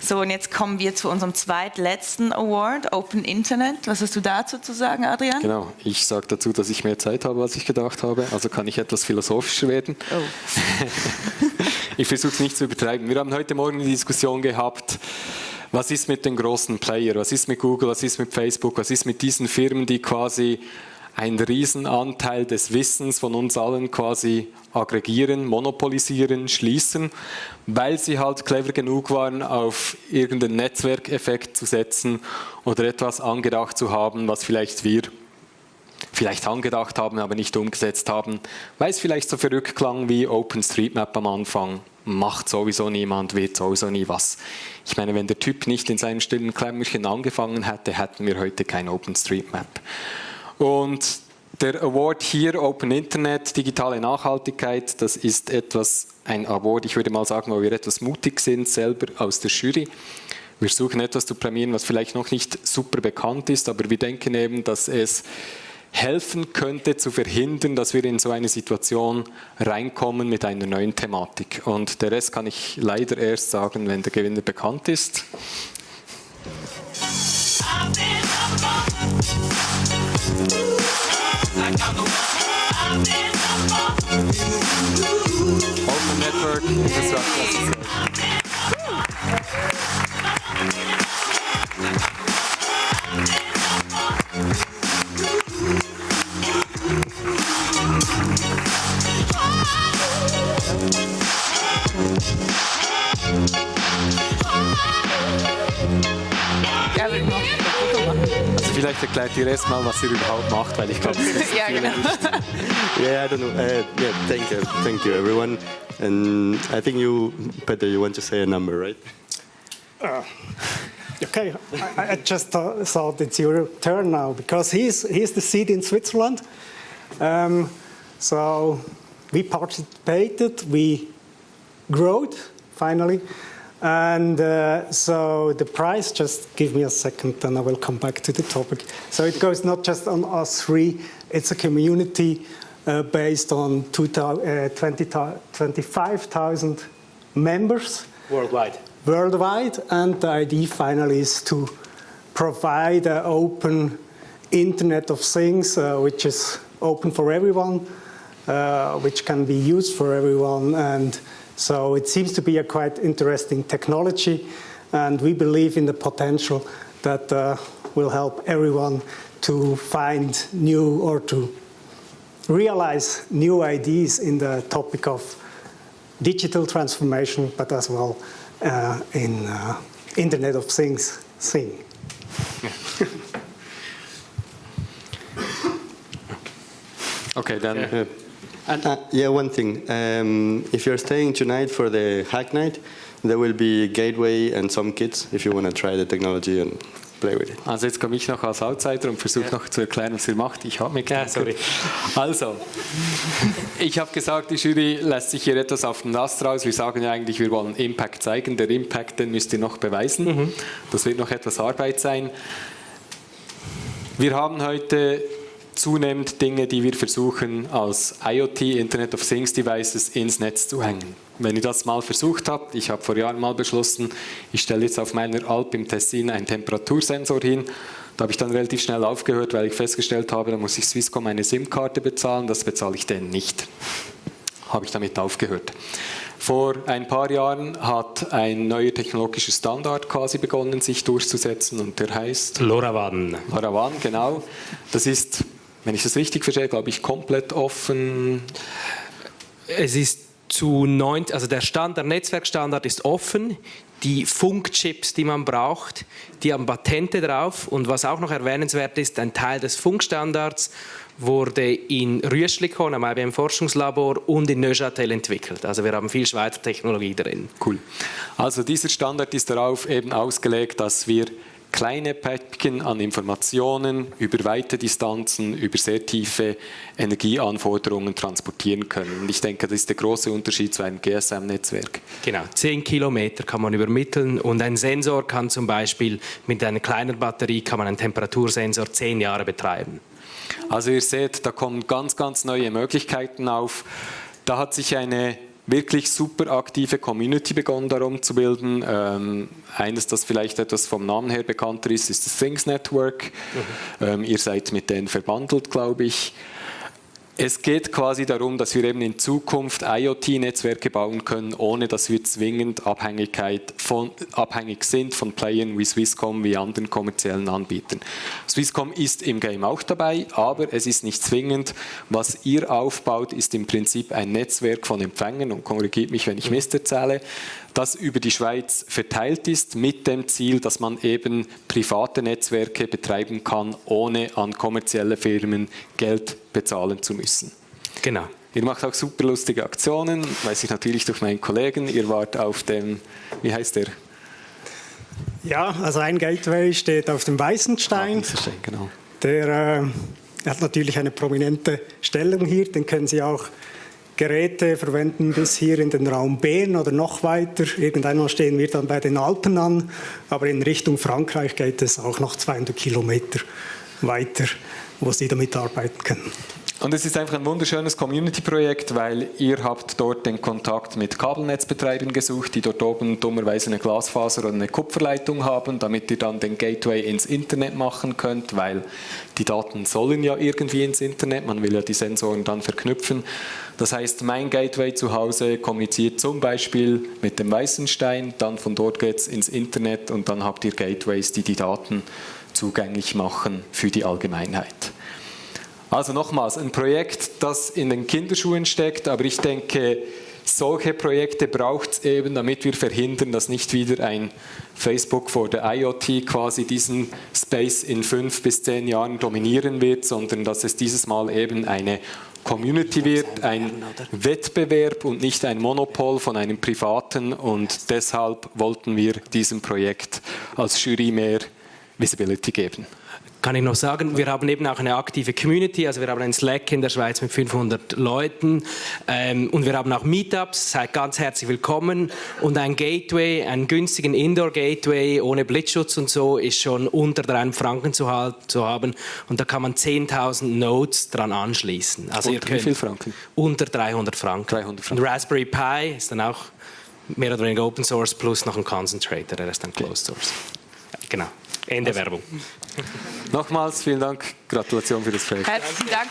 So, und jetzt kommen wir zu unserem zweitletzten Award, Open Internet. Was hast du dazu zu sagen, Adrian? Genau, ich sage dazu, dass ich mehr Zeit habe, als ich gedacht habe. Also kann ich etwas philosophischer werden. Oh. ich versuche es nicht zu übertreiben. Wir haben heute Morgen eine Diskussion gehabt, was ist mit den großen Playern, was ist mit Google, was ist mit Facebook, was ist mit diesen Firmen, die quasi einen Riesenanteil des Wissens von uns allen quasi aggregieren, monopolisieren, schließen, weil sie halt clever genug waren, auf irgendeinen Netzwerkeffekt zu setzen oder etwas angedacht zu haben, was vielleicht wir vielleicht angedacht haben, aber nicht umgesetzt haben, weil es vielleicht so verrückt klang wie OpenStreetMap am Anfang. Macht sowieso niemand, wird sowieso nie was. Ich meine, wenn der Typ nicht in seinem stillen Klemmerchen angefangen hätte, hätten wir heute kein OpenStreetMap. Und der Award hier, Open Internet, digitale Nachhaltigkeit, das ist etwas, ein Award, ich würde mal sagen, wo wir etwas mutig sind, selber aus der Jury. Wir suchen etwas zu prämieren, was vielleicht noch nicht super bekannt ist, aber wir denken eben, dass es helfen könnte zu verhindern, dass wir in so eine Situation reinkommen mit einer neuen Thematik. Und der Rest kann ich leider erst sagen, wenn der Gewinner bekannt ist. Open Network Infrastructure vielleicht erklärt ihr erst mal, was ihr überhaupt macht, weil ich glaube, das ja, genau. yeah, I don't know. Uh, yeah, thank you, thank you, everyone. And I think you, Peter, you want to say a number, right? Uh, okay, I, I just thought it's your turn now because he's he's the seat in Switzerland. Um, so we participated, we growed finally. And uh, so the price, just give me a second and I will come back to the topic. So it goes not just on us three, it's a community uh, based on 25,000 uh, members. Worldwide. Worldwide, and the idea finally is to provide an open Internet of Things, uh, which is open for everyone, uh, which can be used for everyone, and so it seems to be a quite interesting technology, and we believe in the potential that uh, will help everyone to find new or to realize new ideas in the topic of digital transformation, but as well uh, in uh, Internet of Things thing. okay, then. Uh, and uh, yeah, one thing. Um, if you're staying tonight for the hack night, there will be gateway and some kits if you want to try the technology and play with it. Also jetzt komme ich noch als Outsider und versuche ja. noch zu erklären, was ihr macht. Ich habe mich ja, sorry. Also, ich habe gesagt, die Jury lässt sich hier etwas auf den Ast raus. Wir sagen ja eigentlich, wir wollen Impact zeigen. Der Impact, den müsst ihr noch beweisen. Mhm. Das wird noch etwas Arbeit sein. Wir haben heute zunehmend Dinge, die wir versuchen als IoT, Internet of Things Devices, ins Netz zu hängen. Wenn ihr das mal versucht habt, ich habe vor Jahren mal beschlossen, ich stelle jetzt auf meiner Alp im Tessin einen Temperatursensor hin. Da habe ich dann relativ schnell aufgehört, weil ich festgestellt habe, da muss ich Swisscom eine SIM-Karte bezahlen, das bezahle ich denn nicht. Habe ich damit aufgehört. Vor ein paar Jahren hat ein neuer technologischer Standard quasi begonnen, sich durchzusetzen und der heißt LoRaWAN. LoRaWAN, genau. Das ist wenn ich das richtig verstehe, glaube ich, komplett offen. Es ist zu 90, also der Standard, Netzwerkstandard ist offen. Die Funkchips, die man braucht, die haben Patente drauf. Und was auch noch erwähnenswert ist, ein Teil des Funkstandards wurde in Rüschlikon, am IBM Forschungslabor und in Neuchâtel entwickelt. Also wir haben viel Schweizer Technologie drin. Cool. Also dieser Standard ist darauf eben ausgelegt, dass wir kleine Päckchen an Informationen über weite Distanzen, über sehr tiefe Energieanforderungen transportieren können. Und ich denke, das ist der große Unterschied zu einem GSM-Netzwerk. Genau, 10 Kilometer kann man übermitteln und ein Sensor kann zum Beispiel mit einer kleinen Batterie kann man einen Temperatursensor 10 Jahre betreiben. Also ihr seht, da kommen ganz, ganz neue Möglichkeiten auf. Da hat sich eine wirklich super aktive Community begonnen darum zu bilden. Ähm, eines, das vielleicht etwas vom Namen her bekannter ist, ist das Things Network. Mhm. Ähm, ihr seid mit denen verbandelt, glaube ich. Es geht quasi darum, dass wir eben in Zukunft IoT-Netzwerke bauen können, ohne dass wir zwingend Abhängigkeit von, abhängig sind von Playern wie Swisscom, wie anderen kommerziellen Anbietern. Swisscom ist im Game auch dabei, aber es ist nicht zwingend. Was ihr aufbaut, ist im Prinzip ein Netzwerk von Empfängern und korrigiert mich, wenn ich Mist erzähle, das über die Schweiz verteilt ist, mit dem Ziel, dass man eben private Netzwerke betreiben kann, ohne an kommerzielle Firmen Geld bezahlen zu müssen. Genau. Ihr macht auch super lustige Aktionen, weiß ich natürlich durch meinen Kollegen. Ihr wart auf dem, wie heißt der? Ja, also ein Gateway steht auf dem Weißenstein. Ah, genau. Der äh, hat natürlich eine prominente Stellung hier, den können Sie auch Geräte verwenden bis hier in den Raum Bern oder noch weiter. Irgendeinmal stehen wir dann bei den Alpen an, aber in Richtung Frankreich geht es auch noch 200 Kilometer weiter, wo Sie damit arbeiten können. Und es ist einfach ein wunderschönes Community-Projekt, weil ihr habt dort den Kontakt mit Kabelnetzbetreibern gesucht, die dort oben dummerweise eine Glasfaser oder eine Kupferleitung haben, damit ihr dann den Gateway ins Internet machen könnt, weil die Daten sollen ja irgendwie ins Internet, man will ja die Sensoren dann verknüpfen. Das heißt, mein Gateway zu Hause kommuniziert zum Beispiel mit dem Weißenstein, dann von dort geht es ins Internet und dann habt ihr Gateways, die die Daten zugänglich machen für die Allgemeinheit. Also nochmals, ein Projekt, das in den Kinderschuhen steckt, aber ich denke, solche Projekte braucht es eben, damit wir verhindern, dass nicht wieder ein Facebook vor der IoT quasi diesen Space in fünf bis zehn Jahren dominieren wird, sondern dass es dieses Mal eben eine Community wird, ein Wettbewerb und nicht ein Monopol von einem Privaten und deshalb wollten wir diesem Projekt als Jury mehr Visibility geben kann ich noch sagen, wir haben eben auch eine aktive Community, also wir haben einen Slack in der Schweiz mit 500 Leuten ähm, und wir haben auch Meetups, seid ganz herzlich willkommen und ein Gateway, einen günstigen Indoor-Gateway ohne Blitzschutz und so ist schon unter 3 Franken zu, zu haben und da kann man 10.000 Nodes dran anschließen. Also unter wie viel Franken? Unter 300 Franken. 300 Franken. Und Raspberry Pi ist dann auch mehr oder weniger Open Source plus noch ein Concentrator, der ist dann Closed Source. Genau. Ende also. Werbung. Nochmals vielen Dank, Gratulation für das Projekt. Herzlichen Dank.